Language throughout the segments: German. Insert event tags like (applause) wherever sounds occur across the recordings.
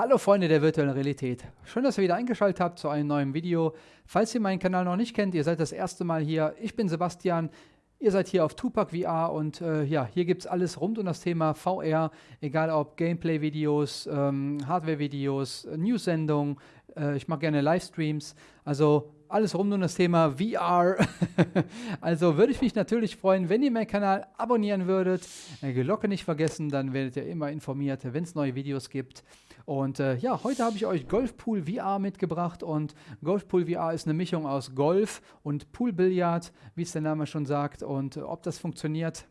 Hallo Freunde der virtuellen Realität. Schön, dass ihr wieder eingeschaltet habt zu einem neuen Video. Falls ihr meinen Kanal noch nicht kennt, ihr seid das erste Mal hier. Ich bin Sebastian. Ihr seid hier auf Tupac VR und äh, ja, hier gibt es alles rund um das Thema VR, egal ob Gameplay-Videos, ähm, Hardware-Videos, News-Sendungen, äh, ich mache gerne Livestreams, also alles rund um das Thema VR. (laughs) also würde ich mich natürlich freuen, wenn ihr meinen Kanal abonnieren würdet, die Glocke nicht vergessen, dann werdet ihr immer informiert, wenn es neue Videos gibt. Und äh, ja, heute habe ich euch Golfpool VR mitgebracht und Golfpool VR ist eine Mischung aus Golf und Poolbillard, wie es der Name schon sagt. Und äh, ob das funktioniert,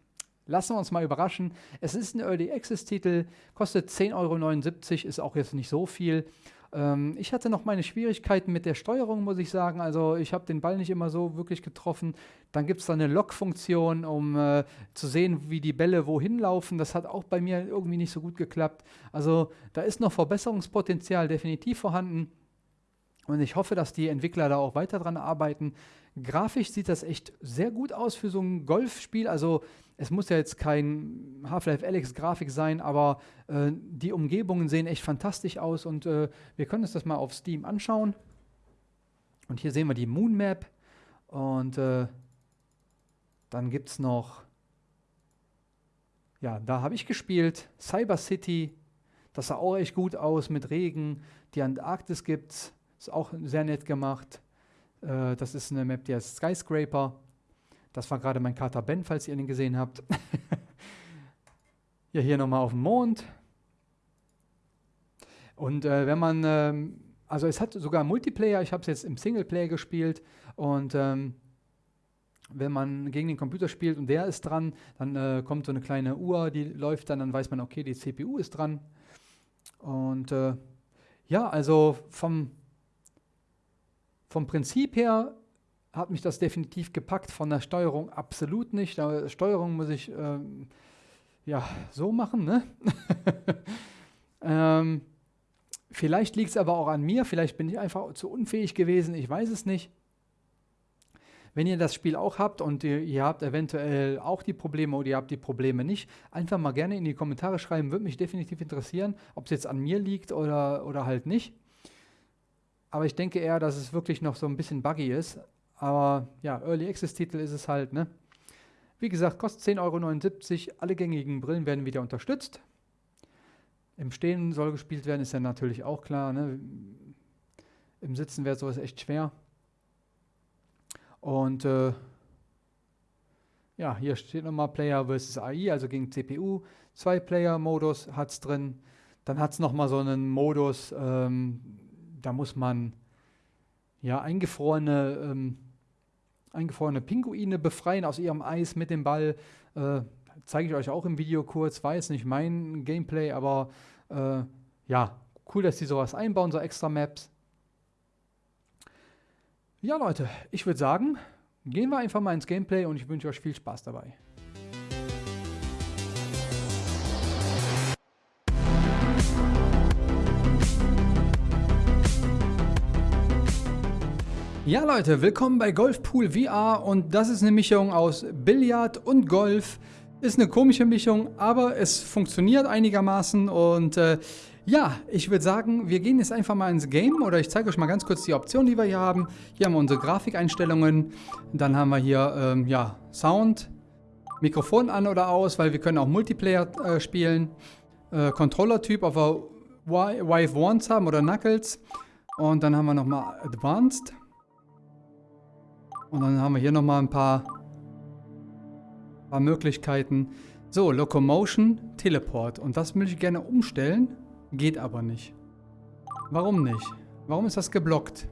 lassen wir uns mal überraschen. Es ist ein Early Access Titel, kostet 10,79 Euro, ist auch jetzt nicht so viel. Ähm, ich hatte noch meine Schwierigkeiten mit der Steuerung, muss ich sagen. Also ich habe den Ball nicht immer so wirklich getroffen. Dann gibt es da eine Lock-Funktion, um äh, zu sehen, wie die Bälle wohin laufen. Das hat auch bei mir irgendwie nicht so gut geklappt. Also da ist noch Verbesserungspotenzial definitiv vorhanden. Und ich hoffe, dass die Entwickler da auch weiter dran arbeiten. Grafisch sieht das echt sehr gut aus für so ein Golfspiel. Also es muss ja jetzt kein Half-Life Alex Grafik sein, aber äh, die Umgebungen sehen echt fantastisch aus und äh, wir können uns das mal auf Steam anschauen. Und hier sehen wir die Moon Map und äh, dann gibt es noch, ja, da habe ich gespielt, Cyber City, das sah auch echt gut aus mit Regen. Die Antarktis gibt es, ist auch sehr nett gemacht. Äh, das ist eine Map, die heißt Skyscraper. Das war gerade mein Kater Ben, falls ihr ihn gesehen habt. (laughs) ja, hier nochmal auf dem Mond. Und äh, wenn man, ähm, also es hat sogar Multiplayer, ich habe es jetzt im Singleplayer gespielt und ähm, wenn man gegen den Computer spielt und der ist dran, dann äh, kommt so eine kleine Uhr, die läuft dann, dann weiß man, okay, die CPU ist dran. Und äh, ja, also vom, vom Prinzip her hat mich das definitiv gepackt, von der Steuerung absolut nicht. Die Steuerung muss ich ähm, ja so machen. Ne? (laughs) ähm, vielleicht liegt es aber auch an mir, vielleicht bin ich einfach zu unfähig gewesen, ich weiß es nicht. Wenn ihr das Spiel auch habt und ihr, ihr, habt eventuell auch die Probleme oder ihr habt die Probleme nicht, einfach mal gerne in die Kommentare schreiben, würde mich definitiv interessieren, ob es jetzt an mir liegt oder, oder halt nicht. Aber ich denke eher, dass es wirklich noch so ein bisschen buggy ist. Aber ja, Early Access Titel ist es halt, ne? Wie gesagt, kostet 10,79 Euro. Alle gängigen Brillen werden wieder unterstützt. Im Stehen soll gespielt werden, ist ja natürlich auch klar. Ne? Im Sitzen wäre sowas echt schwer. Und äh, ja, hier steht nochmal Player versus AI, also gegen CPU. Zwei-Player-Modus hat es drin. Dann hat es nochmal so einen Modus, ähm, da muss man ja eingefrorene ähm, eingefrorene Pinguine befreien aus ihrem Eis mit dem Ball. Äh, Zeige ich euch auch im Video kurz. War jetzt nicht mein Gameplay, aber äh, ja, cool, dass die sowas einbauen, so extra Maps. Ja, Leute, ich würde sagen, gehen wir einfach mal ins Gameplay und ich wünsche euch viel Spaß dabei. Ja Leute, willkommen bei Golfpool VR und das ist eine Mischung aus Billard und Golf. Ist eine komische Mischung, aber es funktioniert einigermaßen und äh, ja, ich würde sagen, wir gehen jetzt einfach mal ins Game oder ich zeige euch mal ganz kurz die Optionen, die wir hier haben. Hier haben wir unsere Grafikeinstellungen, dann haben wir hier ähm, ja, Sound, Mikrofon an oder aus, weil wir können auch Multiplayer äh, spielen. Äh, Controller-Typ, ob wir Vive Wands haben oder Knuckles. Und dann haben wir nochmal Advanced. Und dann haben wir hier nochmal ein paar, paar Möglichkeiten. So, Locomotion, Teleport. Und das möchte ich gerne umstellen. Geht aber nicht. Warum nicht? Warum ist das geblockt?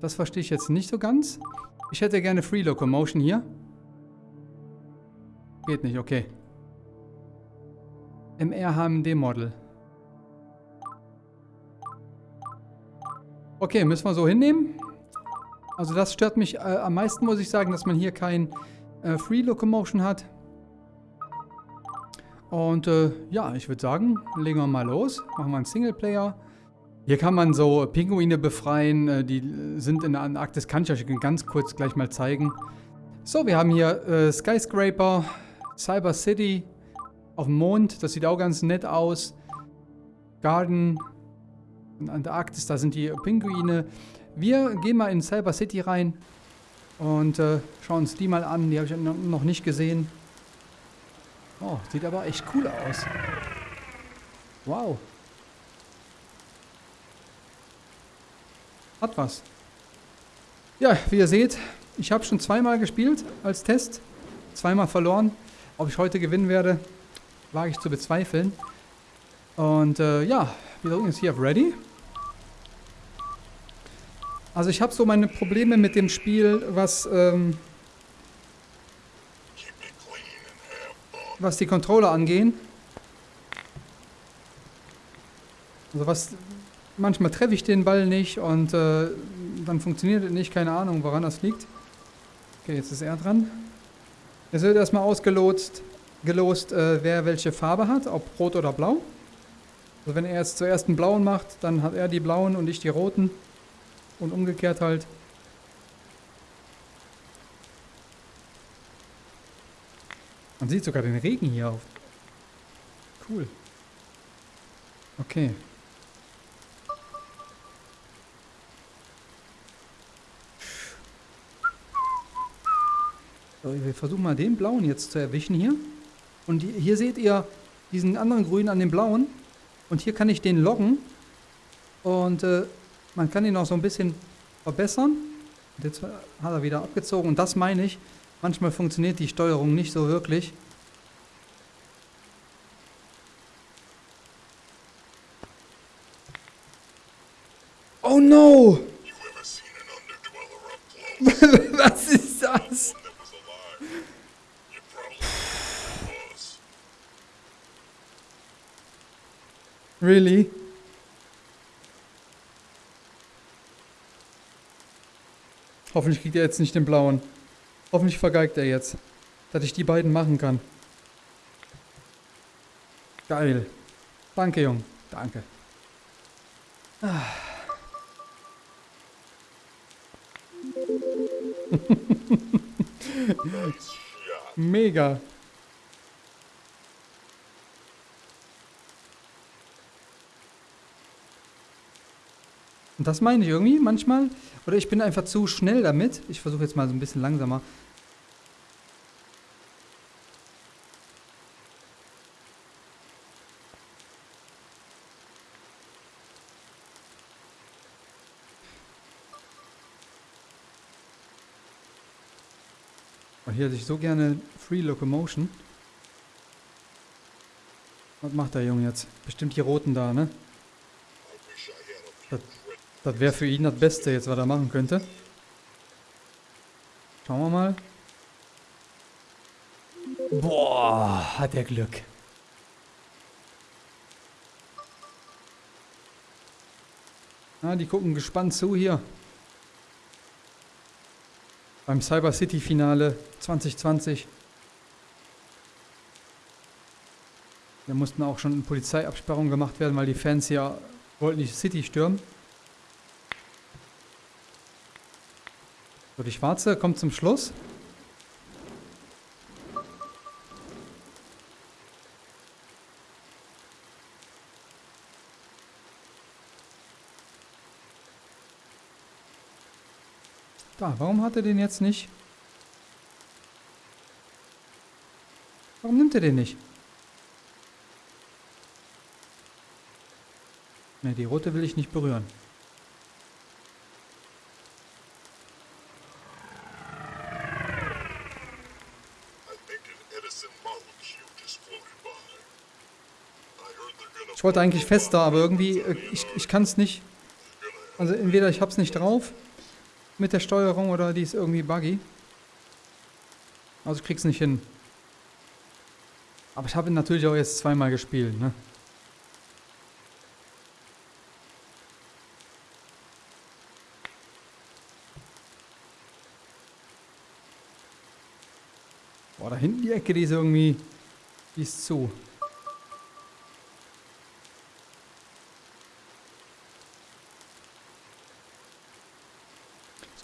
Das verstehe ich jetzt nicht so ganz. Ich hätte gerne Free Locomotion hier. Geht nicht, okay. MR-HMD-Model. Okay, müssen wir so hinnehmen. Also das stört mich äh, am meisten, muss ich sagen, dass man hier kein äh, Free Locomotion hat. Und äh, ja, ich würde sagen, legen wir mal los. Machen wir einen Singleplayer. Hier kann man so Pinguine befreien, äh, die sind in der Antarktis. Kann ich euch ganz kurz gleich mal zeigen. So, wir haben hier äh, Skyscraper, Cyber City auf dem Mond. Das sieht auch ganz nett aus. Garden in Antarktis, da sind die Pinguine. Wir gehen mal in Cyber City rein und äh, schauen uns die mal an. Die habe ich noch nicht gesehen. Oh, sieht aber echt cool aus. Wow. Hat was. Ja, wie ihr seht, ich habe schon zweimal gespielt als Test. Zweimal verloren. Ob ich heute gewinnen werde, wage ich zu bezweifeln. Und äh, ja, wir drücken jetzt hier auf Ready. Also ich habe so meine Probleme mit dem Spiel, was, ähm, was die Controller angehen. Also was, manchmal treffe ich den Ball nicht und äh, dann funktioniert es nicht, keine Ahnung, woran das liegt. Okay, jetzt ist er dran. Es wird erstmal ausgelotst, gelost, äh, wer welche Farbe hat, ob rot oder blau. Also wenn er jetzt zuerst einen blauen macht, dann hat er die blauen und ich die roten. Und umgekehrt halt. Man sieht sogar den Regen hier auf. Cool. Okay. So, wir versuchen mal den blauen jetzt zu erwischen hier. Und hier seht ihr diesen anderen grünen an dem blauen. Und hier kann ich den loggen. Und äh, man kann ihn auch so ein bisschen verbessern. Und jetzt hat er wieder abgezogen. Und das meine ich, manchmal funktioniert die Steuerung nicht so wirklich. Oh no! (laughs) Was ist das? Really? Hoffentlich kriegt er jetzt nicht den blauen. Hoffentlich vergeigt er jetzt. Dass ich die beiden machen kann. Geil. Danke, Jung. Danke. Ah. (laughs) Mega. Und das meine ich irgendwie manchmal. Oder ich bin einfach zu schnell damit. Ich versuche jetzt mal so ein bisschen langsamer. Und hier hätte ich so gerne Free Locomotion. Was macht der Junge jetzt? Bestimmt die Roten da, ne? Das das wäre für ihn das Beste jetzt, was er machen könnte. Schauen wir mal. Boah, hat er Glück. Na, die gucken gespannt zu hier. Beim Cyber City Finale 2020. Da mussten auch schon Polizeiabsperrungen gemacht werden, weil die Fans ja wollten die City stürmen. So, die schwarze kommt zum Schluss. Da, warum hat er den jetzt nicht? Warum nimmt er den nicht? Ne, die rote will ich nicht berühren. Ich wollte eigentlich fester, aber irgendwie, äh, ich, ich kann es nicht. Also entweder ich habe es nicht drauf mit der Steuerung oder die ist irgendwie buggy. Also ich krieg's nicht hin. Aber ich habe ihn natürlich auch jetzt zweimal gespielt, ne? Boah, da hinten die Ecke, die ist irgendwie, die ist zu.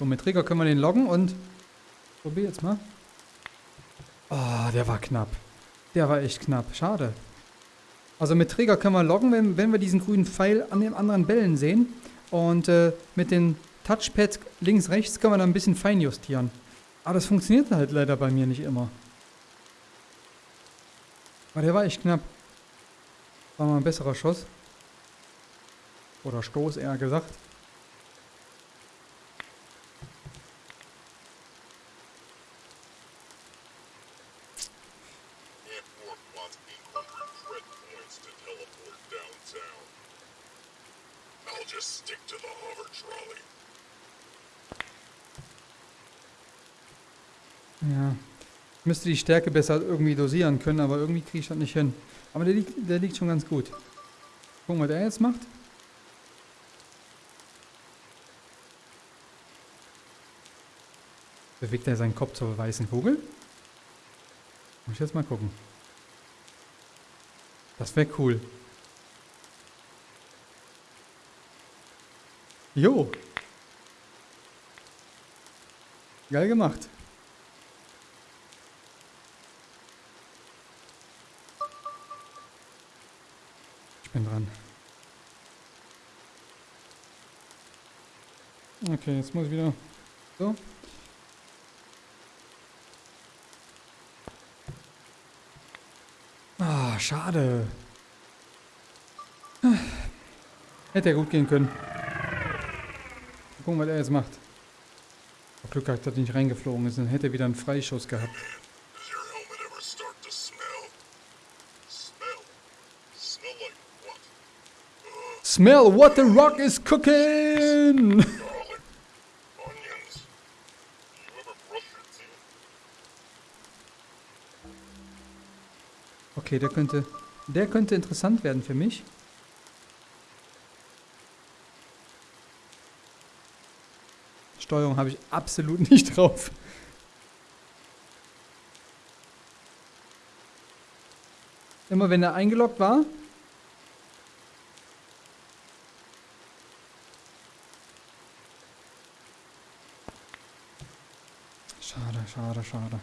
So, mit Trigger können wir den loggen und... Probier jetzt mal. Oh, der war knapp. Der war echt knapp. Schade. Also mit Trigger können wir loggen, wenn, wenn wir diesen grünen Pfeil an den anderen Bällen sehen. Und äh, mit den Touchpad links, rechts können wir dann ein bisschen feinjustieren. Aber das funktioniert halt leider bei mir nicht immer. Aber der war echt knapp. War mal ein besserer Schuss. Oder Stoß eher gesagt. Ja. Ich müsste die Stärke besser irgendwie dosieren können, aber irgendwie kriege ich das nicht hin. Aber der liegt, der liegt schon ganz gut. Gucken, was der jetzt macht. Bewegt er seinen Kopf zur weißen Kugel? Muss ich jetzt mal gucken. Das wäre cool. Jo. Geil gemacht. Ich bin dran. Okay, jetzt muss ich wieder. So. Ah, schade. Hätte ja gut gehen können. Mal gucken, was er jetzt macht. Auf Glück gehabt, dass er nicht reingeflogen ist, dann hätte er wieder einen Freischuss gehabt. Smell what the rock is cooking! (laughs) Okay, der könnte, der könnte interessant werden für mich. Steuerung habe ich absolut (laughs) nicht drauf. Immer wenn er eingeloggt war. Schade, schade, schade.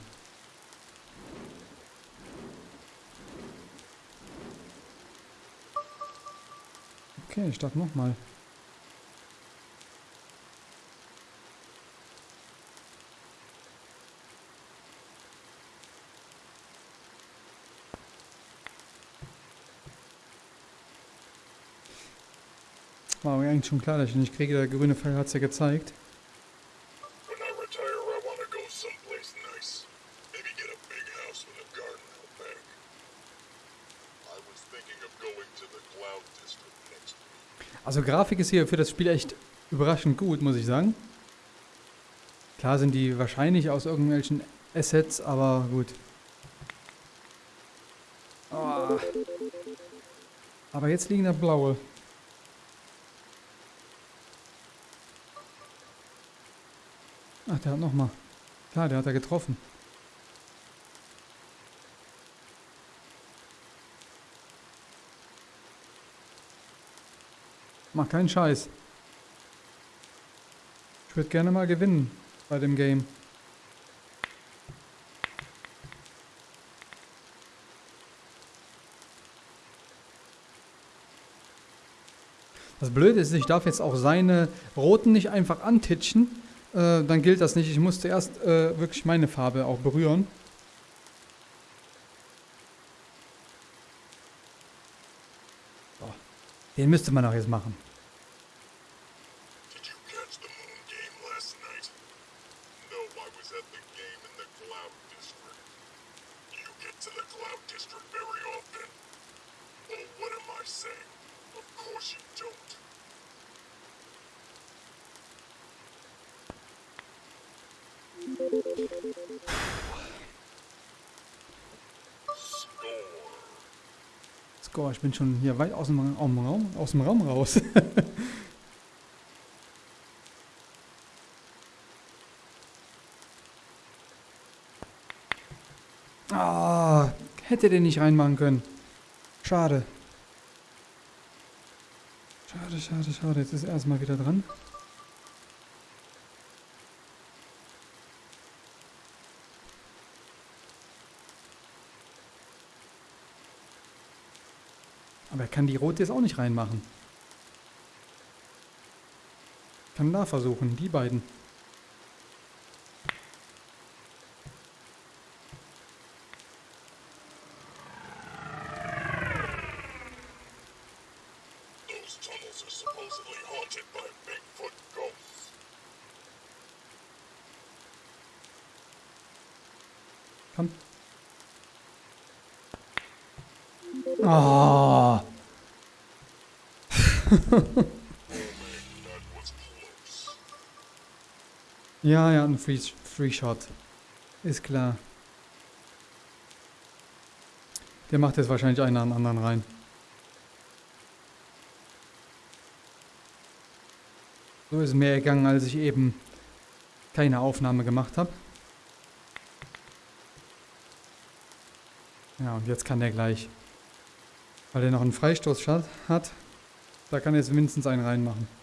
Okay, ich starte nochmal. War mir eigentlich schon klar, dass ich nicht kriege. Der grüne Pfeil hat es ja gezeigt. Also Grafik ist hier für das Spiel echt überraschend gut, muss ich sagen. Klar sind die wahrscheinlich aus irgendwelchen Assets, aber gut. Ah. Aber jetzt liegen da blaue. Ach, der hat nochmal. Klar, der hat er getroffen. Mach keinen Scheiß. Ich würde gerne mal gewinnen bei dem Game. Das Blöde ist, ich darf jetzt auch seine roten nicht einfach antitschen. Äh, dann gilt das nicht. Ich muss zuerst äh, wirklich meine Farbe auch berühren. Den müsste man auch jetzt machen. Did you catch the moon game last night? No, I was at the game in the Cloud District. You get to the Cloud District very often. Oh, what am I saying? Of course you don't. Score. Score, ich bin schon hier weit aus dem Raum, aus dem Raum raus. (laughs) Ah, hätte den nicht reinmachen können. Schade. Schade, schade, schade. Jetzt ist er erstmal wieder dran. Er kann die rote jetzt auch nicht reinmachen. Kann da versuchen, die beiden. Ja, ja, ein Free, Free Shot. Ist klar. Der macht jetzt wahrscheinlich einen an anderen rein. So ist mehr gegangen, als ich eben keine Aufnahme gemacht habe. Ja, und jetzt kann der gleich. Weil er noch einen Freistoß hat, da kann er jetzt mindestens einen reinmachen.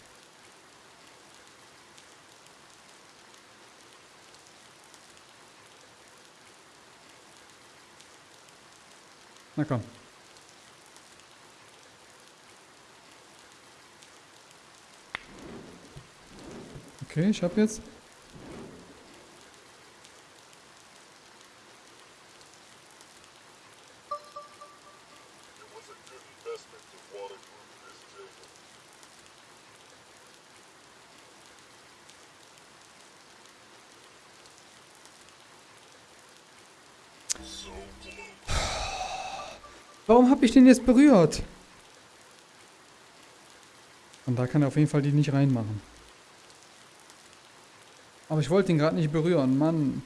Na komm. Okay, ich hab jetzt. Warum habe ich den jetzt berührt? Und da kann er auf jeden Fall die nicht reinmachen. Aber ich wollte ihn gerade nicht berühren, Mann.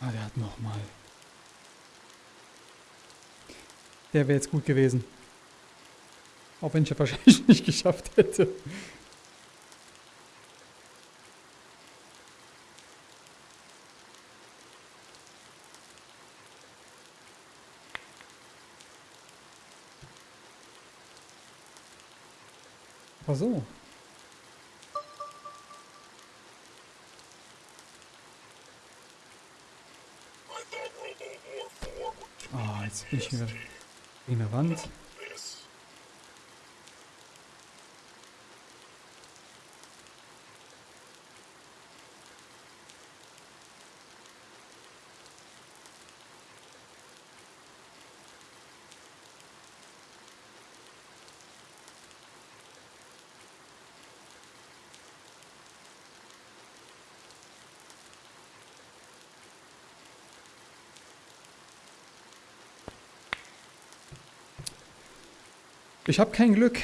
Ah, der hat noch mal. Der wäre jetzt gut gewesen. Auch wenn ich ja wahrscheinlich (laughs) nicht geschafft hätte. Ach so. I thought Robo War 4 would Ah, jetzt bin ich wieder gegen eine Wand. Ich habe kein Glück.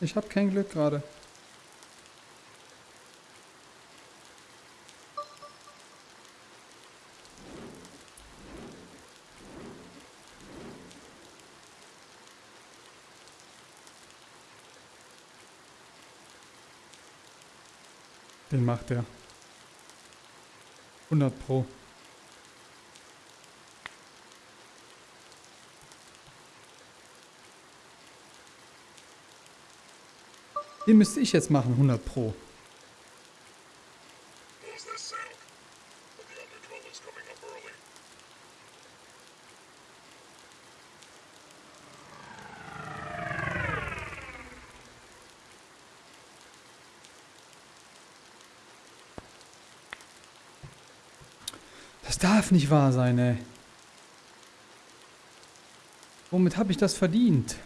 Ich habe kein Glück gerade. Den macht er. 100 Pro. Den müsste ich jetzt machen, 100 Pro. Das darf nicht wahr sein, ey. Womit habe ich das verdient?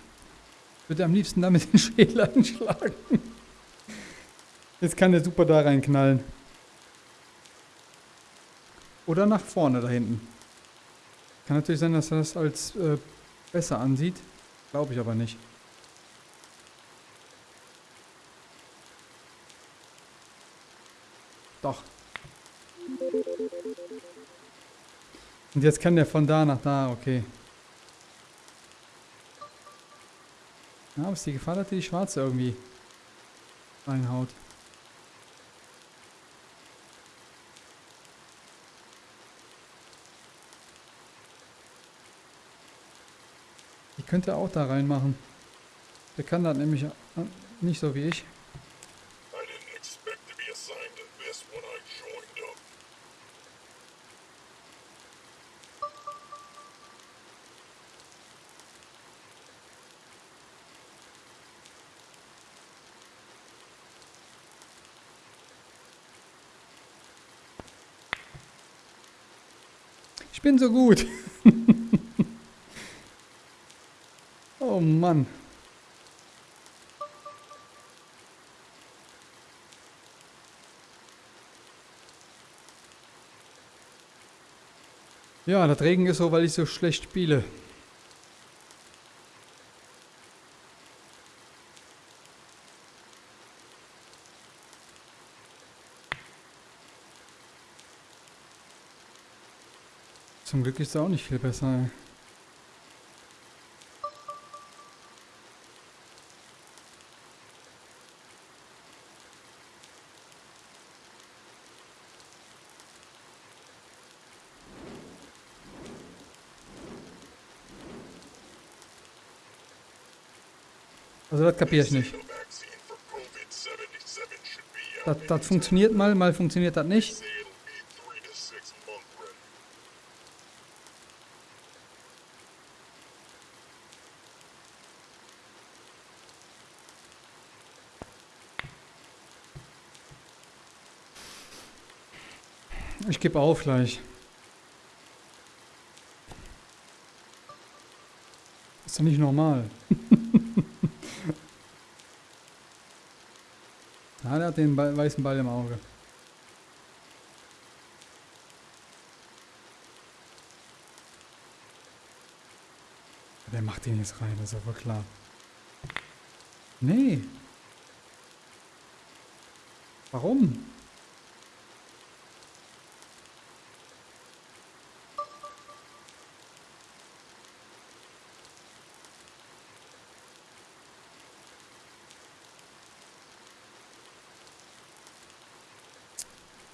Würde am liebsten damit den Schädel (laughs) einschlagen. Jetzt kann der super da reinknallen. Oder nach vorne da hinten. Kann natürlich sein, dass er das als äh, besser ansieht. Glaube ich aber nicht. Doch. Und jetzt kann der von da nach da, okay. Ja, aber ist die Gefahr, dass die Schwarze irgendwie reinhaut. könnte auch da reinmachen. Der kann das nämlich äh, nicht so wie ich. I didn't expect to be assigned to this when Ich bin so gut. (laughs) oh Mann. Ja, das Regen ist so, weil ich so schlecht spiele. Zum Glück ist es auch nicht viel besser. Also das kapiere ich nicht. The vaccine for COVID-77 should be Das, das funktioniert mal, mal funktioniert das nicht. Say it'll be three to six month ready. Ich gebe auf gleich. Ist doch nicht normal. ah, (laughs) der hat den Ball, weißen Ball im Auge. Wer macht den jetzt rein? Das ist aber klar. Nee. Warum?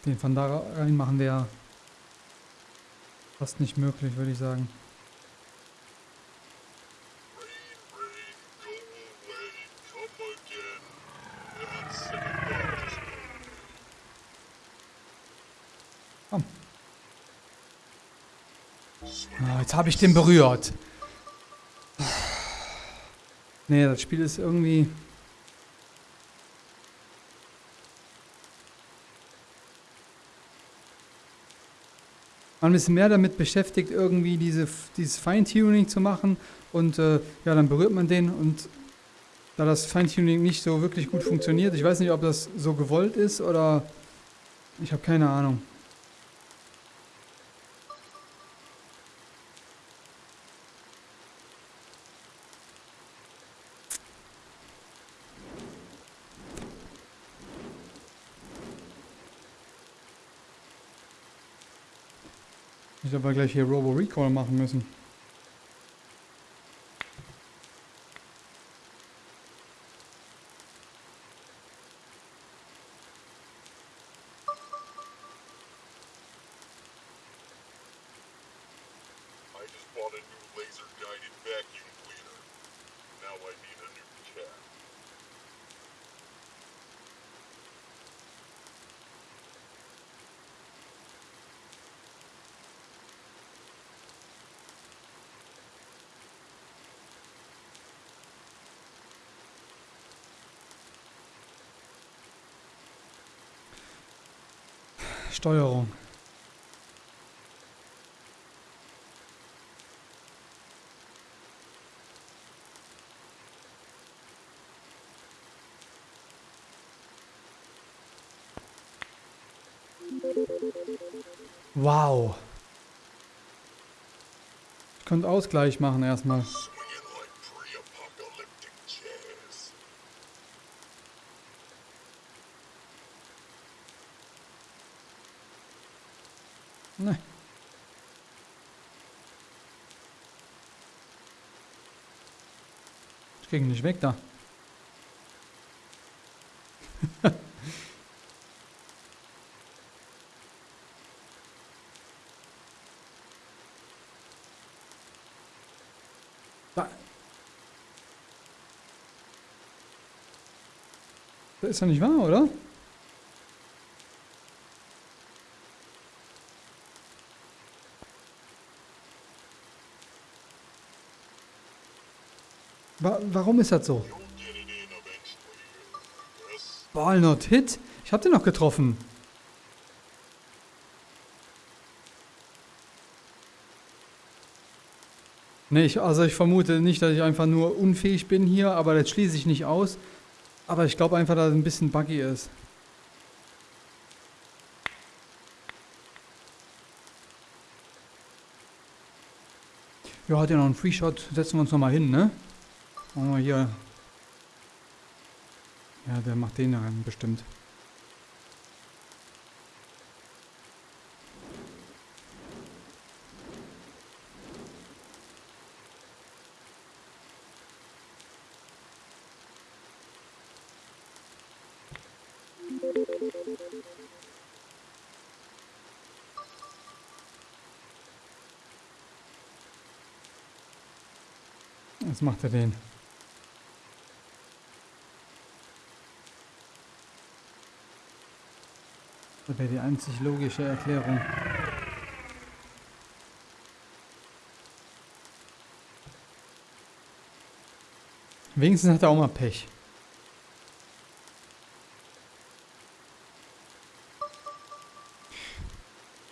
Den von da rein machen wäre fast nicht möglich, würde ich sagen. Komm. Ah, jetzt habe ich den berührt. Nee, das Spiel ist irgendwie... Man ist mehr damit beschäftigt, irgendwie diese, dieses Feintuning zu machen und äh, ja, dann berührt man den und da das Feintuning nicht so wirklich gut funktioniert, ich weiß nicht, ob das so gewollt ist oder ich habe keine Ahnung. Ich aber gleich hier Robo Recall machen müssen. Steuerung. Wow. Ich könnte Ausgleich machen erstmal. Kriegen nicht weg da. (laughs) Das ist doch nicht wahr, oder? Wa warum ist das so? Yes? Walnut Hit? Ich hab den noch getroffen. Nee, ich, also ich vermute nicht, dass ich einfach nur unfähig bin hier, aber das schließe ich nicht aus. Aber ich glaube einfach, dass es ein bisschen buggy ist. Ja, hat ja noch einen Free Shot. Setzen wir uns nochmal hin, ne? Machen wir hier. Ja, der macht den rein, bestimmt. Was macht er den? Das wäre die einzig logische Erklärung. Wenigstens hat er auch mal Pech.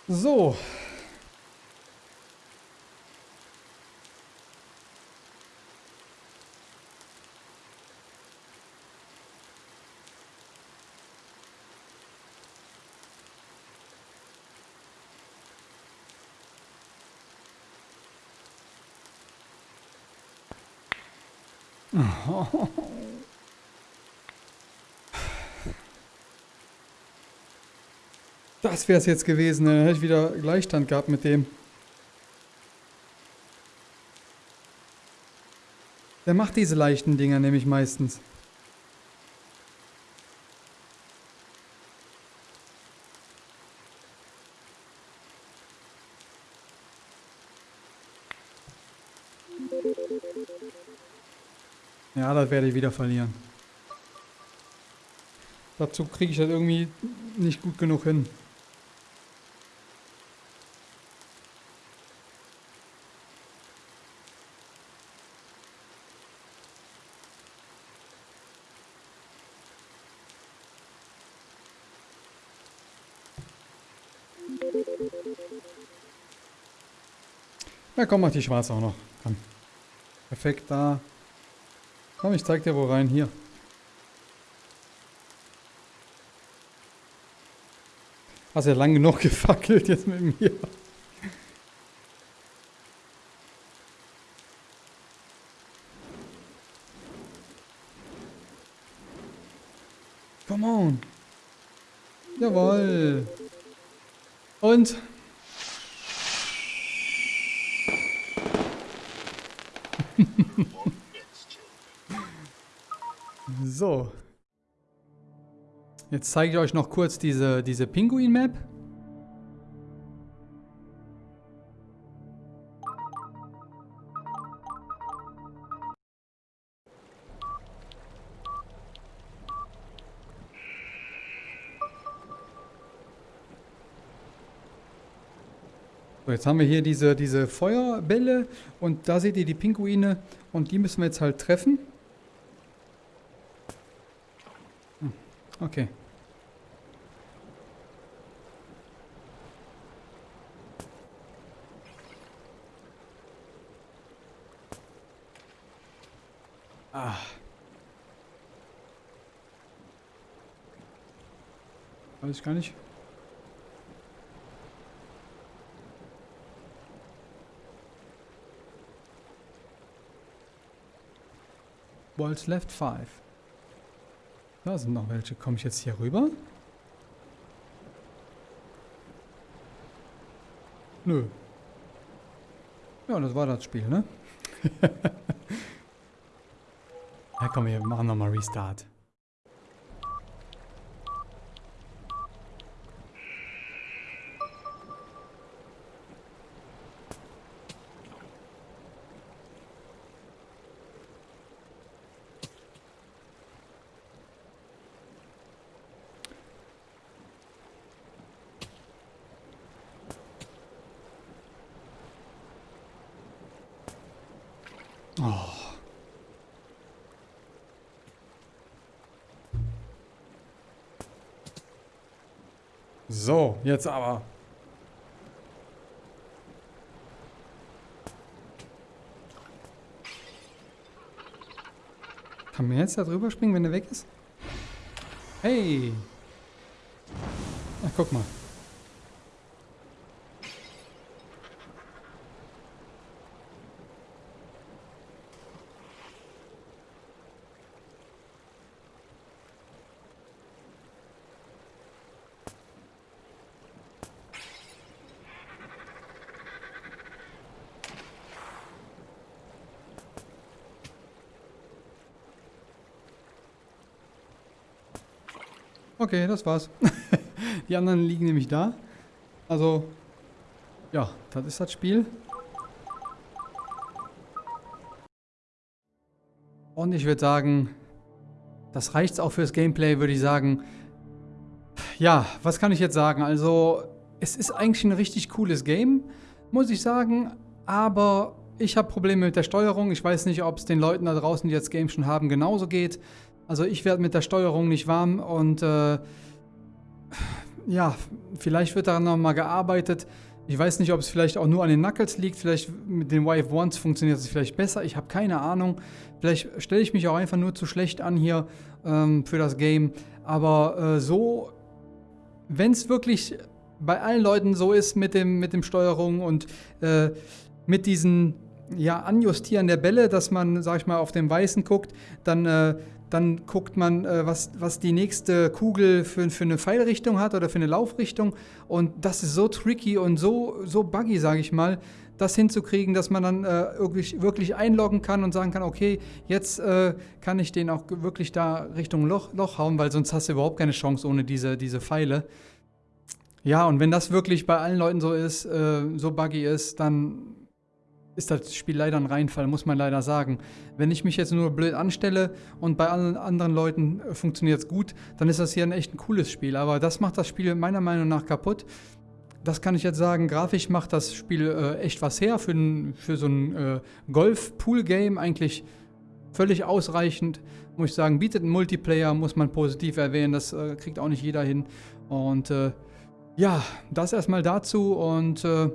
So. Das wäre es jetzt gewesen. Dann hätte ich wieder Gleichstand gehabt mit dem. Der macht diese leichten Dinger nämlich meistens. Ja, das werde ich wieder verlieren. Dazu kriege ich das irgendwie nicht gut genug hin. Na komm, mach die schwarze auch noch. Komm. Perfekt, da. Komm, ich zeig dir wo rein. Hier. Hast ja lang genug (laughs) gefackelt jetzt mit mir. Come on. Jawohl. Und? Jetzt zeige ich euch noch kurz diese, diese Pinguin-Map. So, jetzt haben wir hier diese, diese Feuerbälle und da seht ihr die Pinguine und die müssen wir jetzt halt treffen. Hm, Okay. Weiß ich gar nicht. Balls left 5. Da sind noch welche. Komme ich jetzt hier rüber? Nö. Ja, das war das Spiel, ne? (laughs) ja, komm, wir machen nochmal Restart. Oh. So, jetzt aber. Kann man jetzt da drüber springen, wenn er weg ist? Hey! Ach, guck mal. Okay, das war's. (laughs) Die anderen liegen nämlich da. Also, ja, das ist das Spiel. Und ich würde sagen, das reicht auch fürs Gameplay, würde ich sagen. Ja, was kann ich jetzt sagen? Also, es ist eigentlich ein richtig cooles Game, muss ich sagen. Aber ich habe Probleme mit der Steuerung. Ich weiß nicht, ob es den Leuten da draußen, die jetzt Game schon haben, genauso geht. Also ich werde mit der Steuerung nicht warm und äh, ja, vielleicht wird daran nochmal gearbeitet. Ich weiß nicht, ob es vielleicht auch nur an den Knuckles liegt. Vielleicht mit den Wave Ones funktioniert es vielleicht besser. Ich habe keine Ahnung. Vielleicht stelle ich mich auch einfach nur zu schlecht an hier ähm, für das Game. Aber äh, so, wenn es wirklich bei allen Leuten so ist mit dem, mit dem Steuerung und äh, mit diesen ja, Anjustieren der Bälle, dass man, sag ich mal, auf dem Weißen guckt, dann äh, dann guckt man, äh, was, was die nächste Kugel für, für eine Pfeilrichtung hat oder für eine Laufrichtung. Und das ist so tricky und so, so buggy, sage ich mal, das hinzukriegen, dass man dann äh, wirklich, wirklich einloggen kann und sagen kann, okay, jetzt äh, kann ich den auch wirklich da Richtung Loch, Loch hauen, weil sonst hast du überhaupt keine Chance ohne diese, diese Pfeile. Ja, und wenn das wirklich bei allen Leuten so ist, äh, so buggy ist, dann ist das Spiel leider ein Reinfall, muss man leider sagen. Wenn ich mich jetzt nur blöd anstelle und bei allen anderen Leuten äh, funktioniert es gut, dann ist das hier ein echt ein cooles Spiel. Aber das macht das Spiel meiner Meinung nach kaputt. Das kann ich jetzt sagen, grafisch macht das Spiel äh, echt was her. Für, für so ein äh, Golf-Pool-Game eigentlich völlig ausreichend. Muss ich sagen, bietet einen Multiplayer, muss man positiv erwähnen. Das äh, kriegt auch nicht jeder hin. Und äh, ja, das erstmal dazu und äh,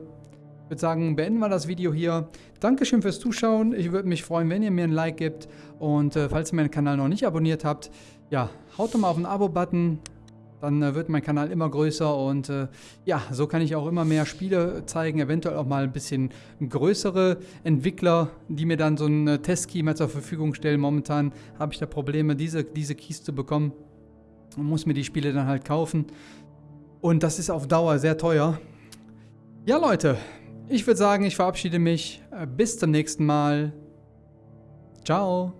ich würde sagen, beenden wir das Video hier. Dankeschön fürs Zuschauen. Ich würde mich freuen, wenn ihr mir ein Like gibt. Und äh, falls ihr meinen Kanal noch nicht abonniert habt, ja, haut doch mal auf den Abo-Button. Dann äh, wird mein Kanal immer größer und äh, ja, so kann ich auch immer mehr Spiele zeigen. Eventuell auch mal ein bisschen größere Entwickler, die mir dann so einen äh, Testkey mal zur Verfügung stellen. Momentan habe ich da Probleme, diese, diese Keys zu bekommen. Und muss mir die Spiele dann halt kaufen. Und das ist auf Dauer sehr teuer. Ja, Leute, ich würde sagen, ich verabschiede mich. Bis zum nächsten Mal. Ciao.